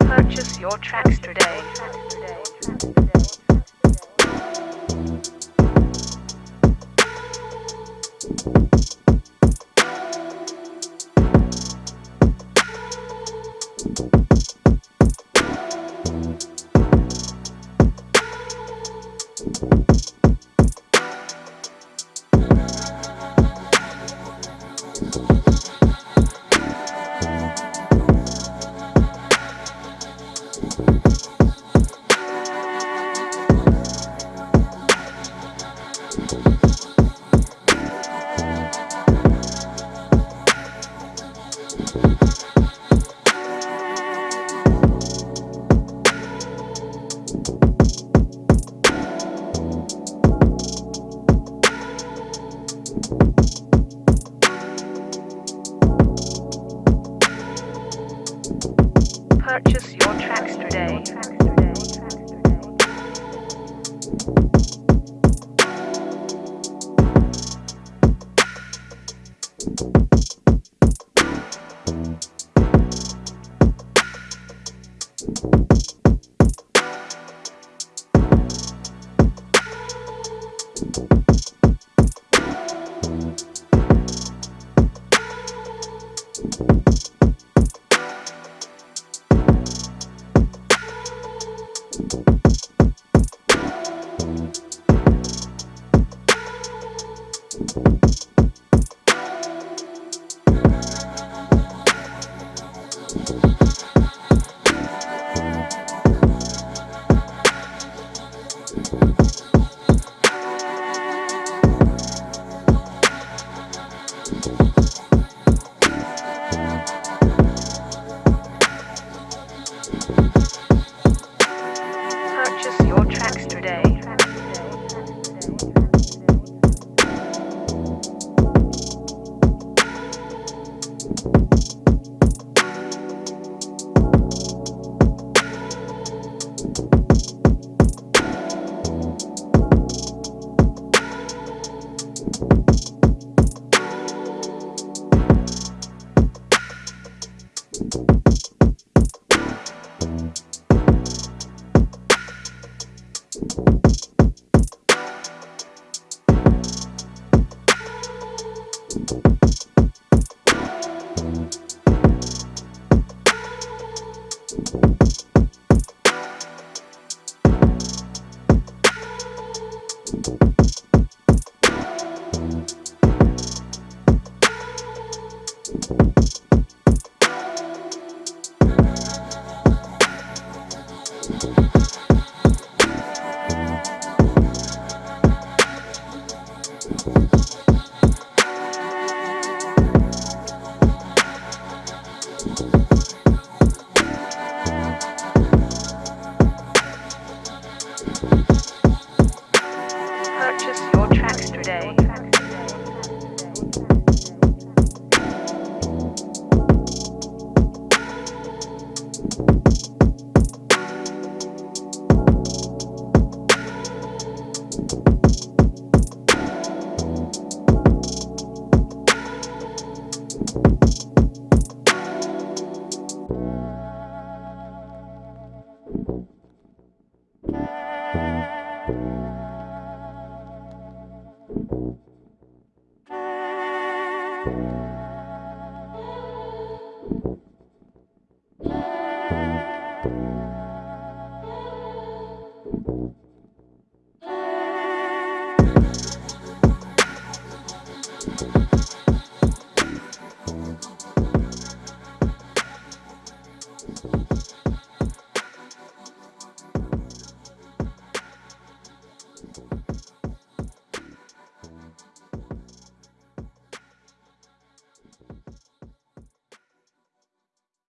Purchase your tracks today. Purchase your tracks today. Purchase tracks today. Purchase Thank you.